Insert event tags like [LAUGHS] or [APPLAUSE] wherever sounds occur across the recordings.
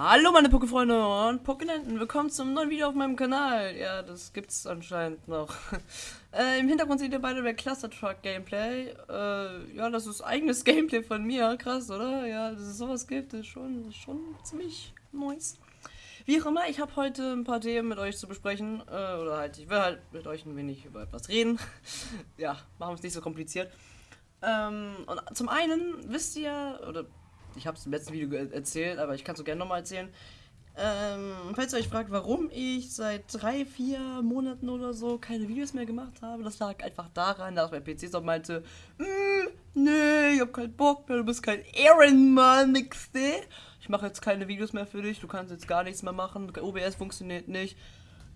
Hallo meine Pokéfreunde und Pokénenten, willkommen zum neuen Video auf meinem Kanal. Ja, das gibt's anscheinend noch. [LAUGHS] äh, Im Hintergrund seht ihr beide der Cluster Truck Gameplay. Äh, ja, das ist eigenes [LAUGHS] Gameplay von mir, krass, oder? Ja, dass es sowas gibt, ist schon, schon ziemlich nice. Wie auch immer, ich habe heute ein paar Themen mit euch zu besprechen. Äh, oder halt, ich will halt mit euch ein wenig über etwas reden. [LAUGHS] ja, machen wir es nicht so kompliziert. Ähm, und zum einen wisst ihr, oder ich habe es im letzten Video erzählt, aber ich kann es so gerne nochmal erzählen. Ähm, falls ihr euch fragt, warum ich seit drei, vier Monaten oder so keine Videos mehr gemacht habe, das lag einfach daran, dass mein PC so meinte, mm, nee, ich hab keinen Bock mehr, du bist kein Ehrenmann, nix, ne? Ich mache jetzt keine Videos mehr für dich, du kannst jetzt gar nichts mehr machen, OBS funktioniert nicht,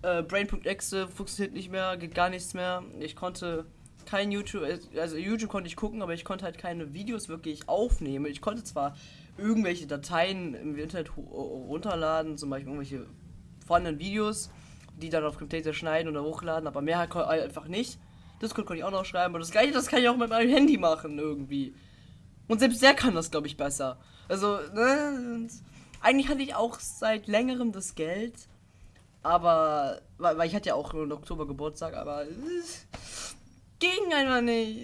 äh, Brain.exe funktioniert nicht mehr, geht gar nichts mehr. Ich konnte kein YouTube, also YouTube konnte ich gucken, aber ich konnte halt keine Videos wirklich aufnehmen. Ich konnte zwar irgendwelche Dateien im Internet runterladen, zum Beispiel irgendwelche vorhandenen Videos, die dann auf Camtasia schneiden oder hochladen, aber mehr einfach nicht. Discord konnte ich auch noch schreiben, aber das gleiche, das kann ich auch mit meinem Handy machen irgendwie. Und selbst der kann das, glaube ich, besser. Also, ne, eigentlich hatte ich auch seit längerem das Geld, aber, weil, ich hatte ja auch im Oktober Geburtstag, aber ging einfach nicht.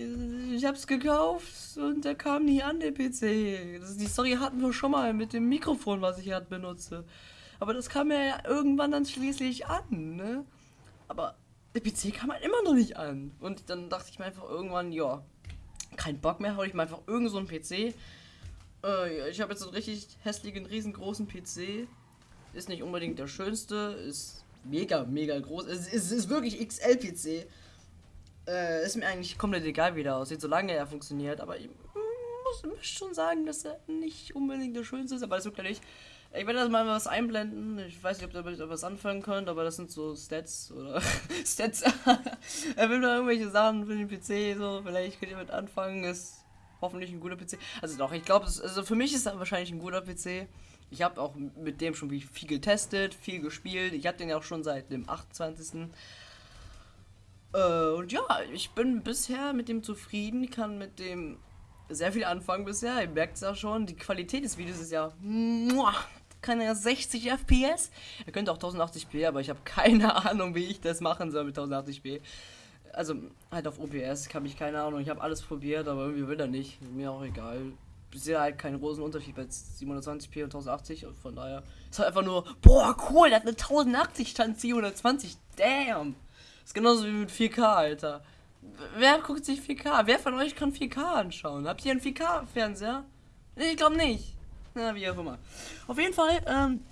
Ich hab's gekauft und der kam nie an, der PC. Das, die Story hatten wir schon mal mit dem Mikrofon, was ich gerade benutze. Aber das kam ja irgendwann dann schließlich an, ne? Aber der PC kam halt immer noch nicht an. Und dann dachte ich mir einfach irgendwann, ja, kein Bock mehr, hau ich mal einfach irgend so einen PC. Äh, ich habe jetzt einen richtig hässlichen, riesengroßen PC. Ist nicht unbedingt der schönste, ist mega, mega groß. Es ist, ist, ist wirklich XL-PC. Äh, ist mir eigentlich komplett egal, wie der aussieht, solange er funktioniert. Aber ich muss, muss schon sagen, dass er nicht unbedingt der schönste ist, aber das wirkt ja nicht. Ich werde das mal was einblenden. Ich weiß nicht, ob ihr damit was anfangen könnt, aber das sind so Stats oder [LAUGHS] Stats. [LAUGHS] er will da irgendwelche Sachen für den PC, so vielleicht könnt ihr mit anfangen. Ist hoffentlich ein guter PC. Also doch, ich glaube, also für mich ist er wahrscheinlich ein guter PC. Ich habe auch mit dem schon viel getestet, viel gespielt. Ich habe den ja auch schon seit dem 28. Äh, und ja, ich bin bisher mit dem zufrieden, kann mit dem sehr viel anfangen bisher. Ihr merkt es ja schon, die Qualität des Videos ist ja. Muah, kann ja 60 FPS. Er könnte auch 1080p, aber ich habe keine [LAUGHS] Ahnung, wie ich das machen soll mit 1080p. Also halt auf OBS habe ich keine Ahnung. Ich habe alles probiert, aber irgendwie will er nicht. Mir auch egal. Bisher halt keinen großen Unterschied bei 720p und 1080 und von daher ist halt einfach nur, boah, cool, der hat eine 1080 stand 720. Damn. Ist genauso wie mit 4K, Alter. Wer guckt sich 4K? Wer von euch kann 4K anschauen? Habt ihr einen 4K-Fernseher? Ich glaube nicht. Na, wie auch immer. Auf jeden Fall, ähm,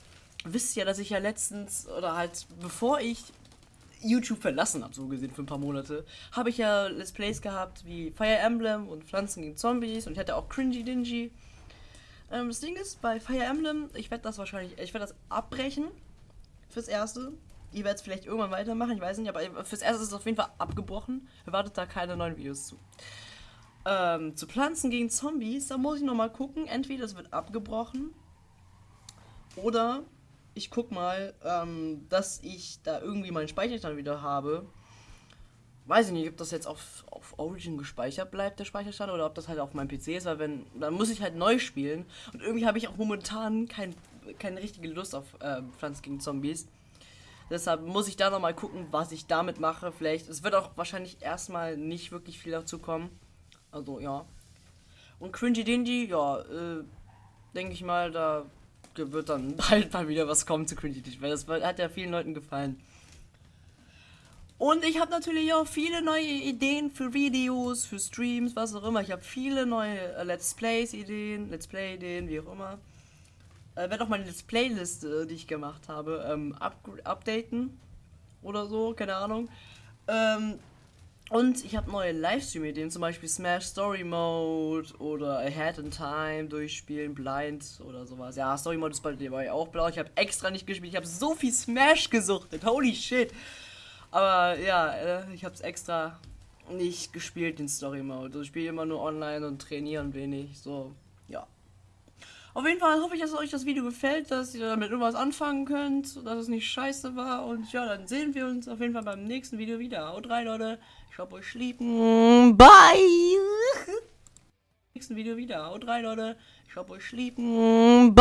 wisst ihr, dass ich ja letztens, oder halt bevor ich YouTube verlassen habe, so gesehen, für ein paar Monate, habe ich ja Let's Plays gehabt wie Fire Emblem und Pflanzen gegen Zombies und ich hatte auch Cringy Dingy. Ähm, das Ding ist, bei Fire Emblem, ich werde das wahrscheinlich, ich werde das abbrechen fürs Erste. Ihr werdet es vielleicht irgendwann weitermachen, ich weiß nicht, aber fürs Erste ist es auf jeden Fall abgebrochen. Erwartet da keine neuen Videos zu. Ähm, zu Pflanzen gegen Zombies, da muss ich nochmal gucken. Entweder es wird abgebrochen oder ich guck mal, ähm, dass ich da irgendwie meinen Speicherstand wieder habe. Weiß ich nicht, ob das jetzt auf, auf Origin gespeichert bleibt, der Speicherstand, oder ob das halt auf meinem PC ist, weil wenn, dann muss ich halt neu spielen. Und irgendwie habe ich auch momentan kein, keine richtige Lust auf äh, Pflanzen gegen Zombies. Deshalb muss ich da nochmal gucken, was ich damit mache. Vielleicht, es wird auch wahrscheinlich erstmal nicht wirklich viel dazu kommen. Also, ja. Und Cringy Dingy, ja, äh, denke ich mal, da wird dann [LAUGHS] bald mal wieder was kommen zu Cringy weil das hat ja vielen Leuten gefallen. Und ich habe natürlich auch viele neue Ideen für Videos, für Streams, was auch immer. Ich habe viele neue äh, Let's Plays Ideen, Let's Play Ideen, wie auch immer. Äh, werde auch meine Let's Playliste, die ich gemacht habe, ähm, up updaten oder so, keine Ahnung. Ähm, und ich habe neue Livestream-Ideen, zum Beispiel Smash Story Mode oder Ahead in Time durchspielen, Blind oder sowas. Ja, Story Mode ist bei dir auch blau. Ich habe extra nicht gespielt. Ich habe so viel Smash gesuchtet. Holy shit. Aber ja, äh, ich habe es extra nicht gespielt, den Story Mode. Ich spiele immer nur online und trainiere ein wenig. So, ja. Auf jeden Fall hoffe ich, dass euch das Video gefällt, dass ihr damit irgendwas anfangen könnt, dass es nicht scheiße war. Und ja, dann sehen wir uns auf jeden Fall beim nächsten Video wieder. Haut rein, Leute. Ich hab euch lieb. Bye. nächsten Video wieder. Haut rein, Leute. Ich hab euch lieb. Bye.